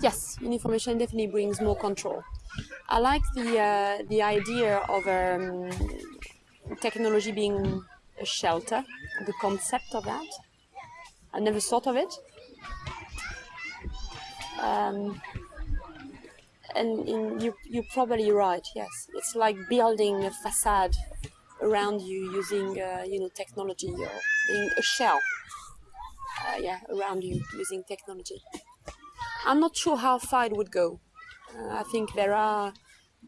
yes, information definitely brings more control. I like the uh, the idea of um, technology being a shelter, the concept of that. I never thought of it. Um, and in, you, you're probably right, yes. It's like building a facade around you using, uh, you know, technology or being a shell, uh, yeah, around you using technology. I'm not sure how far it would go. Uh, I think there are,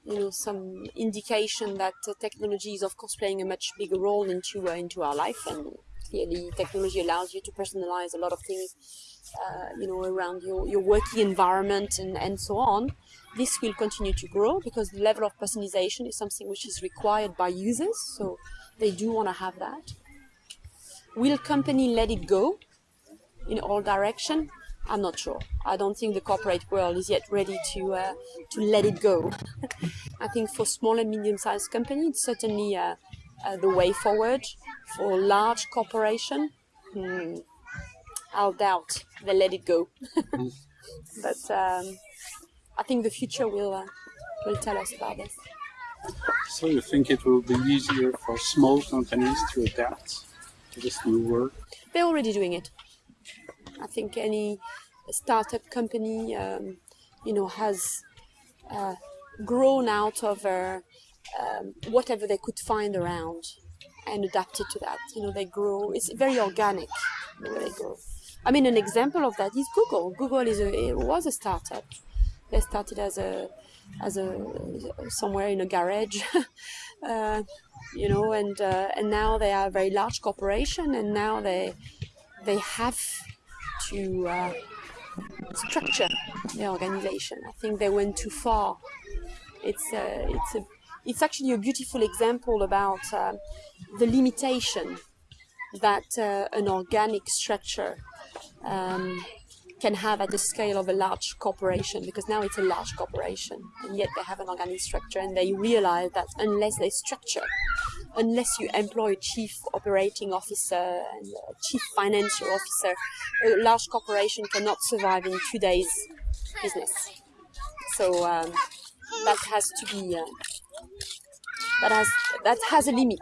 you know, some indication that uh, technology is, of course, playing a much bigger role into uh, into our life, and clearly, technology allows you to personalize a lot of things, uh, you know, around your your working environment and and so on. This will continue to grow because the level of personalization is something which is required by users, so they do want to have that. Will company let it go in all direction? I'm not sure. I don't think the corporate world is yet ready to uh, to let it go. I think for small and medium-sized companies, it's certainly uh, uh, the way forward. For large corporation, hmm, I'll doubt they let it go. but um, I think the future will uh, will tell us about this. So you think it will be easier for small companies to adapt to this new world? They're already doing it. I think any startup company, um, you know, has uh, grown out of uh, um, whatever they could find around and adapted to that. You know, they grow. It's very organic the way they grow. I mean, an example of that is Google. Google is a, was a startup. They started as a as a somewhere in a garage, uh, you know, and uh, and now they are a very large corporation, and now they they have to uh, structure the organization. I think they went too far. It's a, it's a, it's actually a beautiful example about uh, the limitation that uh, an organic structure um, can have at the scale of a large corporation because now it's a large corporation and yet they have an organic structure and they realize that unless they structure unless you employ a chief operating officer and a chief financial officer, a large corporation cannot survive in two days business. So um, that has to be uh, that has that has a limit.